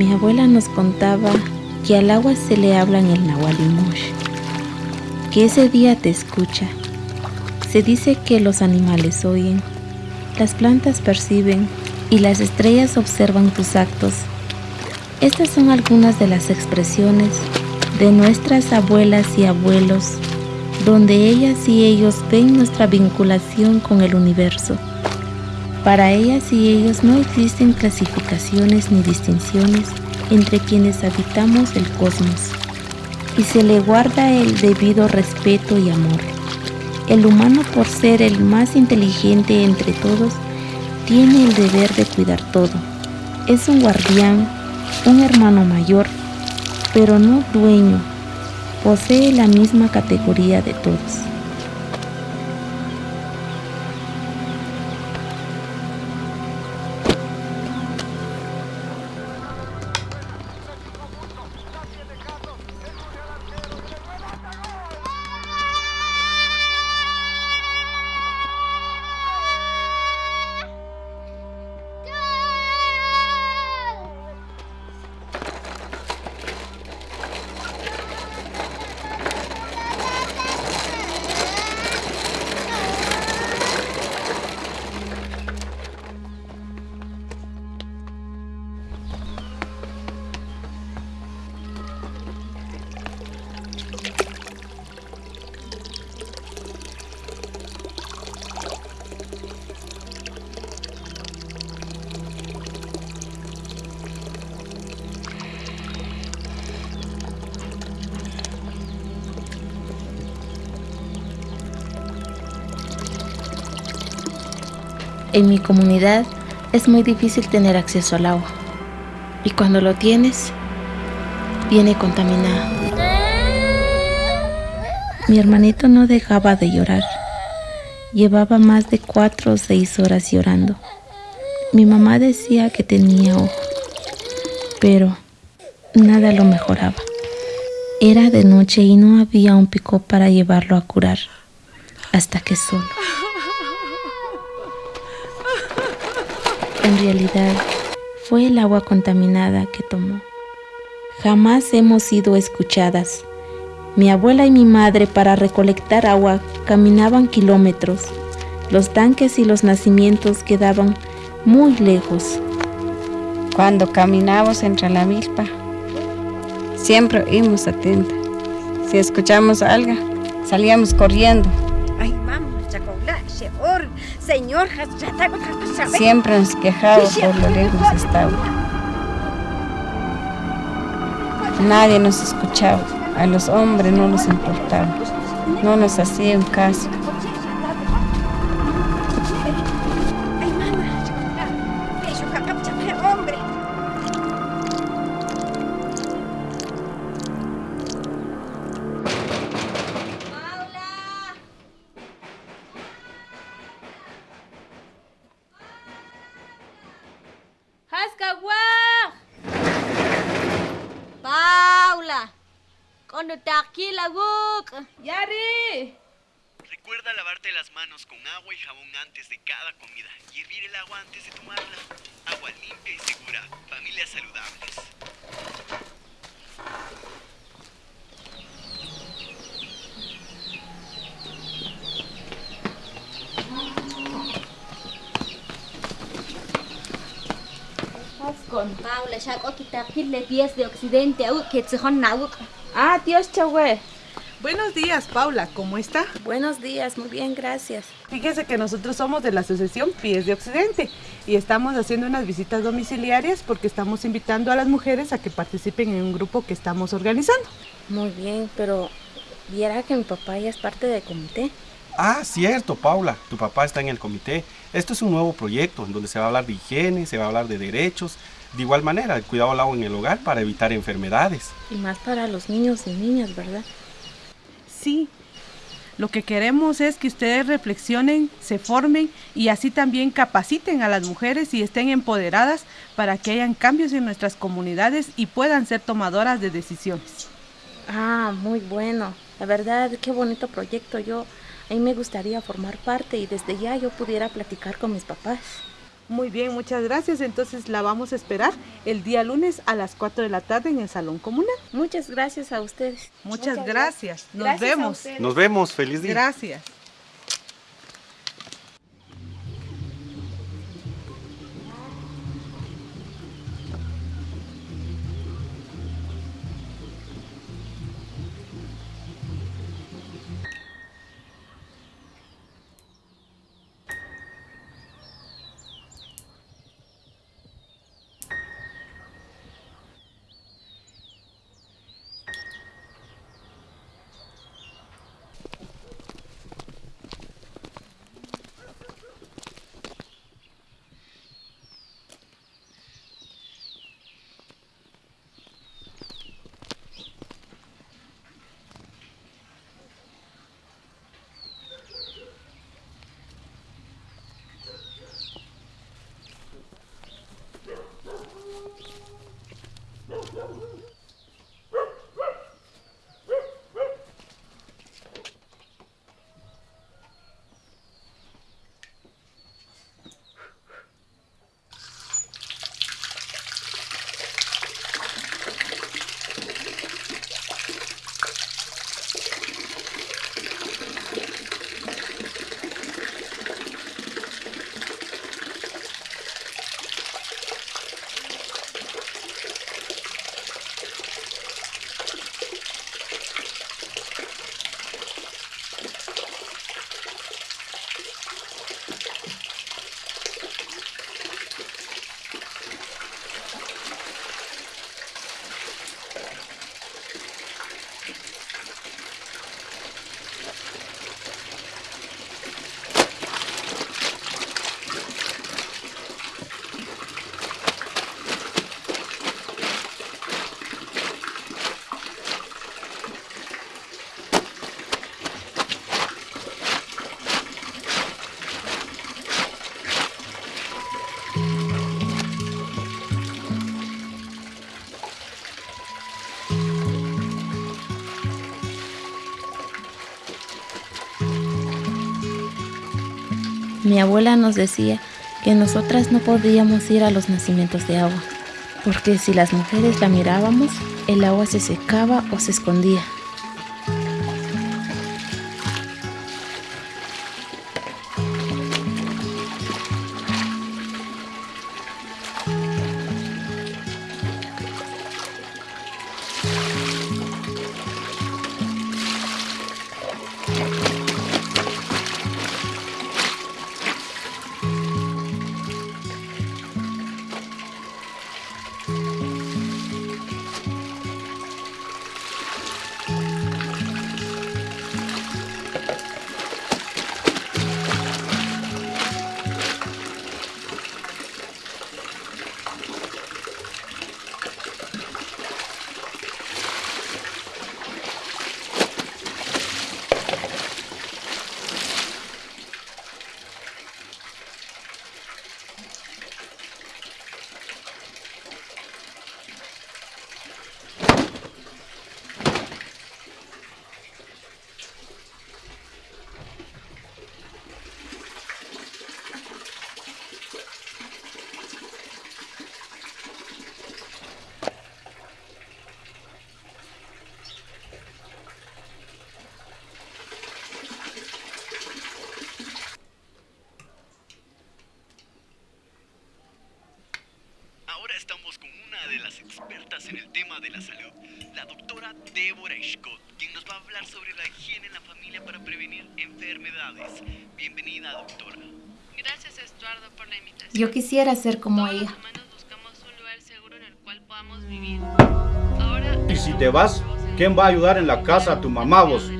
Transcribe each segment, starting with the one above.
Mi abuela nos contaba que al agua se le habla en el Nahualimosh, que ese día te escucha. Se dice que los animales oyen, las plantas perciben y las estrellas observan tus actos. Estas son algunas de las expresiones de nuestras abuelas y abuelos, donde ellas y ellos ven nuestra vinculación con el universo. Para ellas y ellos no existen clasificaciones ni distinciones entre quienes habitamos el cosmos, y se le guarda el debido respeto y amor. El humano por ser el más inteligente entre todos, tiene el deber de cuidar todo. Es un guardián, un hermano mayor, pero no dueño. Posee la misma categoría de todos. En mi comunidad es muy difícil tener acceso al agua. Y cuando lo tienes, viene contaminado. Mi hermanito no dejaba de llorar. Llevaba más de cuatro o seis horas llorando. Mi mamá decía que tenía ojo, pero nada lo mejoraba. Era de noche y no había un pico para llevarlo a curar, hasta que solo. En realidad, fue el agua contaminada que tomó. Jamás hemos sido escuchadas. Mi abuela y mi madre para recolectar agua caminaban kilómetros. Los tanques y los nacimientos quedaban muy lejos. Cuando caminamos entre la milpa, siempre íbamos atentas. Si escuchamos algo, salíamos corriendo. Siempre nos quejamos por lo lejos estaba. Nadie nos escuchaba, a los hombres no nos importaba, no nos hacían caso. Manos con agua y jabón antes de cada comida y hervir el agua antes de tomarla. Agua limpia y segura. Familias saludables. con Paula, ya aquí le pies de occidente, que se Ah, Dios, chahue. Buenos días, Paula, ¿cómo está? Buenos días, muy bien, gracias. Fíjese que nosotros somos de la Asociación Pies de Occidente y estamos haciendo unas visitas domiciliarias porque estamos invitando a las mujeres a que participen en un grupo que estamos organizando. Muy bien, pero viera que mi papá ya es parte del comité. Ah, cierto, Paula, tu papá está en el comité. Esto es un nuevo proyecto en donde se va a hablar de higiene, se va a hablar de derechos, de igual manera, el cuidado al agua en el hogar para evitar enfermedades. Y más para los niños y niñas, ¿verdad? Sí. Lo que queremos es que ustedes reflexionen, se formen y así también capaciten a las mujeres y estén empoderadas para que hayan cambios en nuestras comunidades y puedan ser tomadoras de decisiones. Ah, muy bueno. La verdad, qué bonito proyecto. Yo, a mí me gustaría formar parte y desde ya yo pudiera platicar con mis papás. Muy bien, muchas gracias. Entonces la vamos a esperar el día lunes a las 4 de la tarde en el Salón Comunal. Muchas gracias a ustedes. Muchas, gracias. Nos Gracias vemos. Nos vemos, feliz día. Gracias. Mi abuela nos decía que nosotras no podíamos ir a los nacimientos de agua, porque si las mujeres la mirábamos, el agua se secaba o se escondía. Yo quisiera ser como Todos ella. Y si te vas, ¿quién va a ayudar en la casa a tu mamá vos?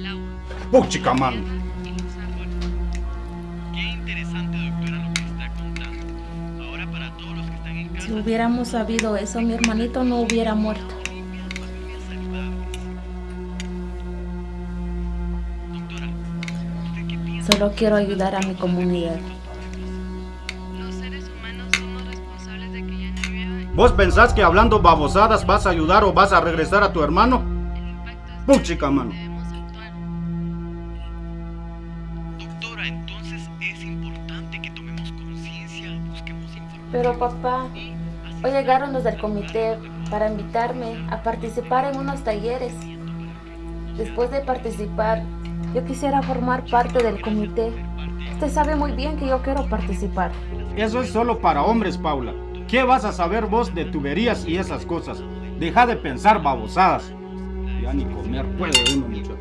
Puchica, mano. Si hubiéramos sabido eso, mi hermanito no hubiera muerto. Solo quiero ayudar a mi comunidad. ¿Vos pensás que hablando babosadas vas a ayudar o vas a regresar a tu hermano? Puchica, mano. Doctora, entonces es importante que tomemos conciencia, busquemos Pero papá, hoy llegaron los del comité para invitarme a participar en unos talleres. Después de participar, yo quisiera formar parte del comité. Usted sabe muy bien que yo quiero participar. Eso es solo para hombres, Paula. ¿Qué vas a saber vos de tuberías y esas cosas? Deja de pensar babosadas. Ya ni comer puede uno, muchacho.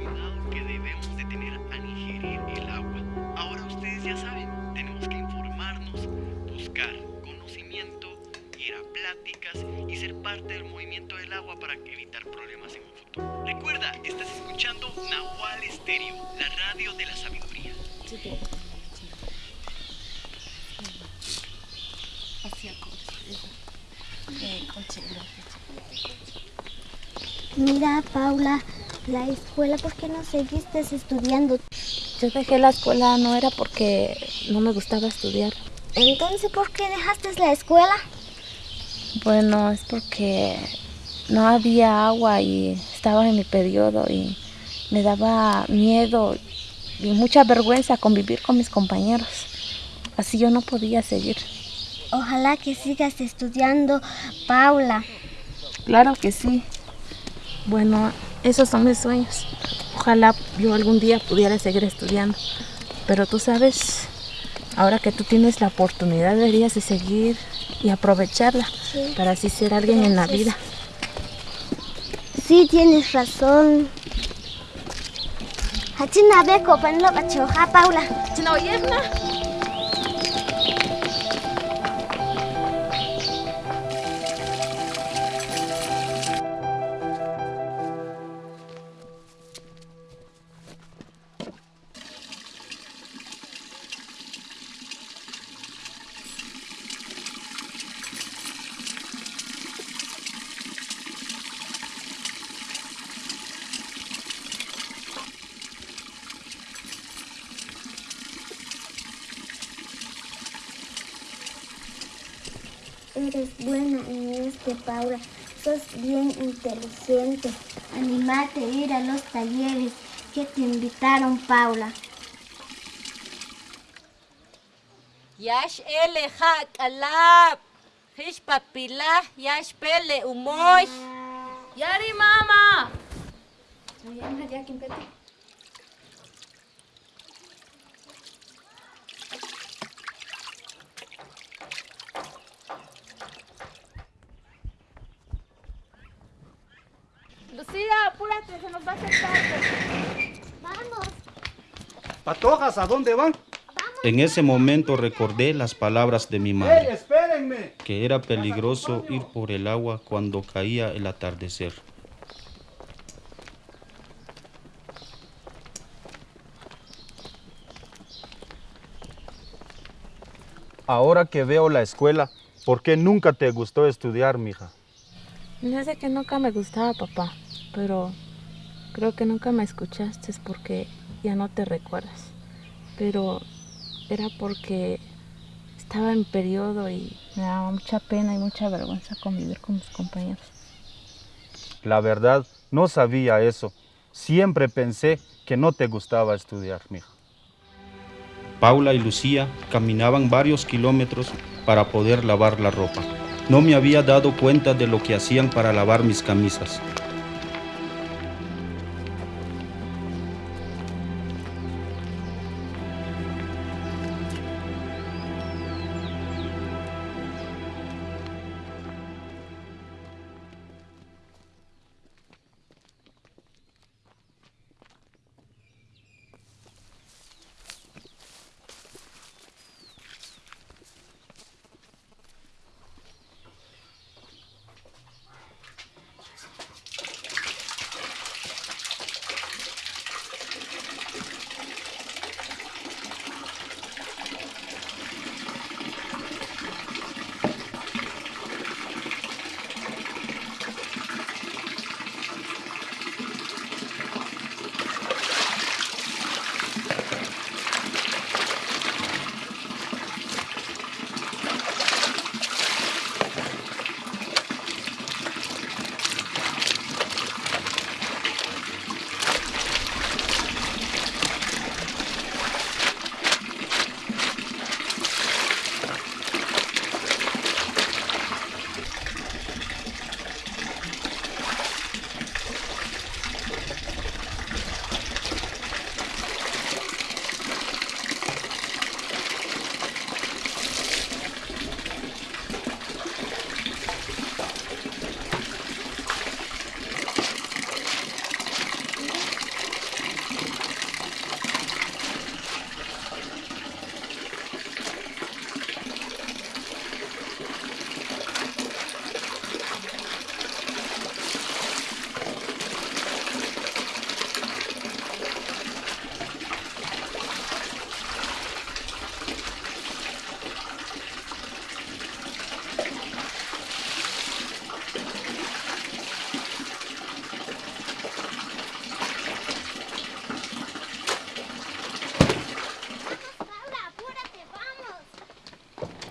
que debemos de tener al ingerir el agua. Ahora ustedes ya saben, tenemos que informarnos, buscar conocimiento, ir a pláticas y ser parte del movimiento del agua para evitar problemas en un futuro. Recuerda, estás escuchando Nahual Estéreo, la radio de la sabiduría. Mira, Paula, la escuela, ¿por qué no seguiste estudiando? Yo dejé la escuela no era porque no me gustaba estudiar. Entonces, ¿por qué dejaste la escuela? Bueno, es porque no había agua y estaba en mi periodo y me daba miedo y mucha vergüenza convivir con mis compañeros. Así yo no podía seguir. Ojalá que sigas estudiando, Paula. Claro que sí. Bueno, esos son mis sueños. Ojalá yo algún día pudiera seguir estudiando. Pero tú sabes, ahora que tú tienes la oportunidad deberías de seguir y aprovecharla Sí. para así ser alguien en la vida. Sí, tienes razón. Hachina beko panlo bachoja, Paula. China oyerna. Eres buena en este, Paula. Sos bien inteligente. Animate a ir a los talleres que te invitaron, Paula. Yash ele ha kalap. Hish papila, yash pele umoy. Yari mama. Apúrate, se nos va a hacer tarde. Vamos. Patojas, ¿a dónde van? En ese momento recordé las palabras de mi ¡Ey, madre, espérenme! que era peligroso ir por el agua cuando caía el atardecer. Ahora que veo la escuela, ¿por qué nunca te gustó estudiar, mija? No sé que nunca me gustaba, papá, pero creo que nunca me escuchaste porque ya no te recuerdas. Pero era porque estaba en periodo y me daba mucha pena y mucha vergüenza convivir con mis compañeros. La verdad, no sabía eso. Siempre pensé que no te gustaba estudiar, mija. Paula y Lucía caminaban varios kilómetros para poder lavar la ropa. No me había dado cuenta de lo que hacían para lavar mis camisas.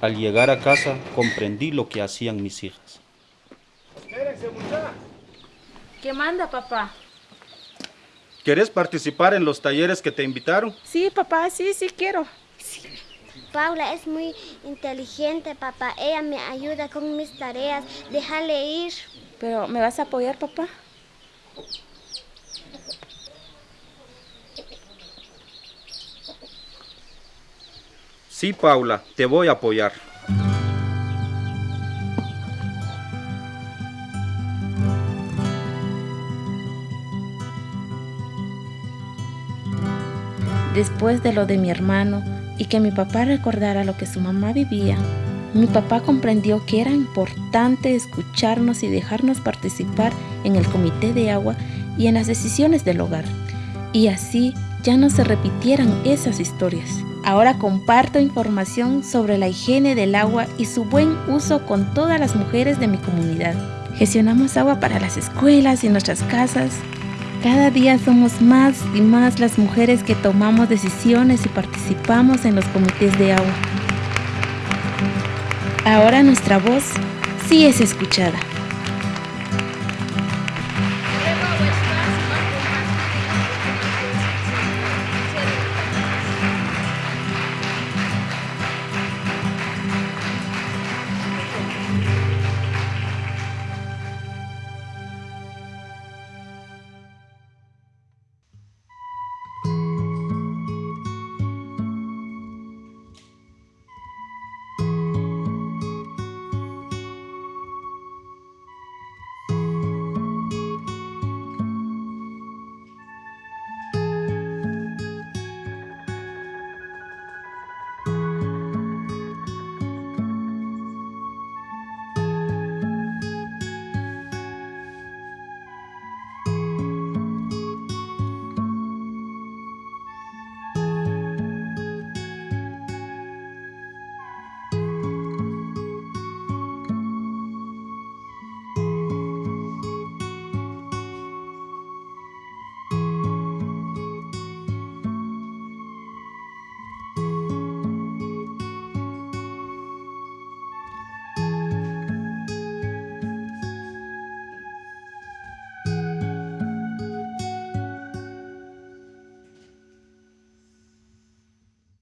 Al llegar a casa comprendí lo que hacían mis hijas. ¿Qué manda, papá? ¿Quieres participar en los talleres que te invitaron? Sí, papá, sí, sí quiero. Paula es muy inteligente, papá. Ella me ayuda con mis tareas. Déjale ir. Pero, ¿me vas a apoyar, papá? Sí, Paula, te voy a apoyar. Después de lo de mi hermano y que mi papá recordara lo que su mamá vivía, mi papá comprendió que era importante escucharnos y dejarnos participar en el comité de agua y en las decisiones del hogar. Y así ya no se repitieran esas historias. Ahora comparto información sobre la higiene del agua y su buen uso con todas las mujeres de mi comunidad. Gestionamos agua para las escuelas y nuestras casas. Cada día somos más y más las mujeres que tomamos decisiones y participamos en los comités de agua. Ahora nuestra voz sí es escuchada.